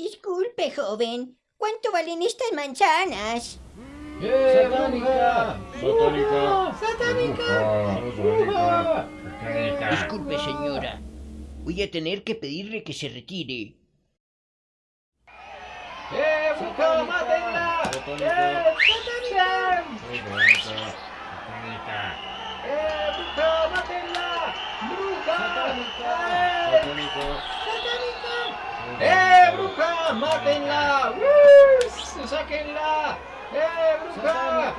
Disculpe, joven. ¿Cuánto valen estas manzanas? ¡Eh, satánica! Satánica. ¡Satánica! Bruja. Disculpe, señora. Voy a tener que pedirle que se retire. ¡Eh, bruja, mátenla! Satánica. ¡Eh, satánica! ¡Eh, bruja, mátenla! ¡Bruja! ¡Eh, satánica! ¡Eh, bruja, mátenla! ¡Uh! ¡Sáquenla! ¡Eh, bruja!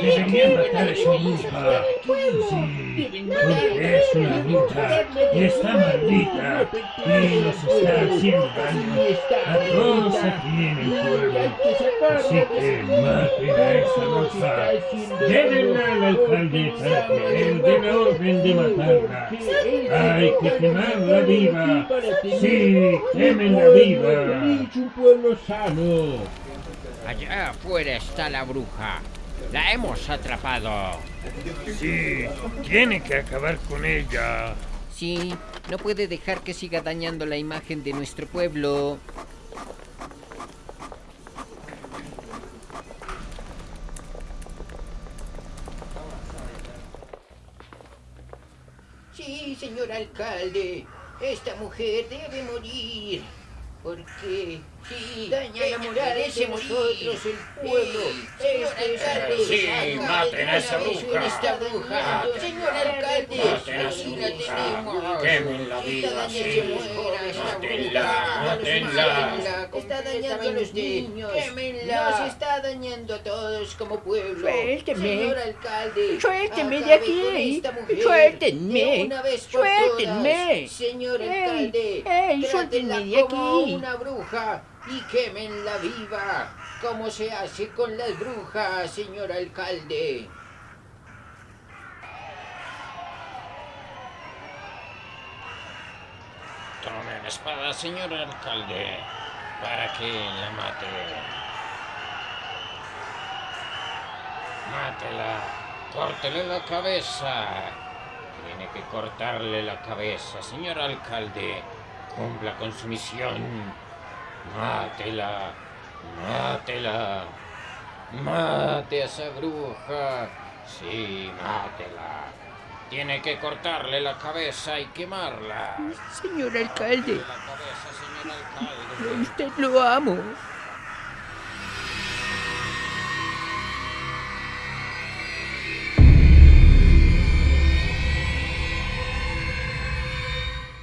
Deberían matar a su hija. Sí, porque es una bruja y está maldita y nos está haciendo daño a todos aquí en el pueblo. Así que maten a esa bruja. Llévenla al alcalde para que él dé la orden de matarla. Hay que quemarla viva. Sí, quémenla viva. un pueblo sano. Allá afuera está la bruja. La hemos atrapado. Sí, tiene que acabar con ella. Sí, no puede dejar que siga dañando la imagen de nuestro pueblo. Sí, señor alcalde. Esta mujer debe morir. Porque sí, daña la moral de nosotros, el pueblo. Este es Sí, maten a esa bruja. esta bruja. Señor alcalde, Tenemos. Quémenla viva, sí. Mátenla, mátenla. Está dañando a los niños. Quémenla. Nos está dañando a todos como pueblo. Suélteme. Señor alcalde. Suélteme de aquí. Suéltenme. todas. Señor alcalde. ey, trátela suéltenme de como aquí. una bruja y quémenla viva. Como se hace con las brujas, señor alcalde. La espada, señor alcalde, para que la mate. Mátela, córtele la cabeza. Tiene que cortarle la cabeza, señor alcalde. Cumpla con su misión. Mátela, mátela. Mate a esa bruja. Sí, mátela. Tiene que cortarle la cabeza y quemarla. Señor alcalde, La cabeza, señor alcalde. usted lo amo.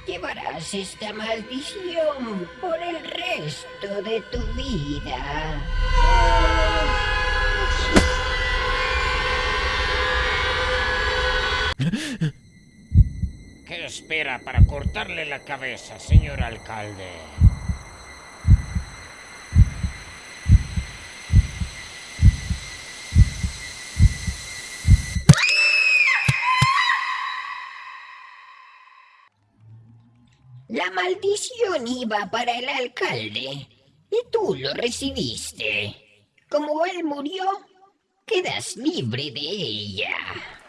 Llevarás esta maldición por el resto de tu vida. Para cortarle la cabeza, señor alcalde? La maldición iba para el alcalde y tú lo recibiste. Como él murió, quedas libre de ella.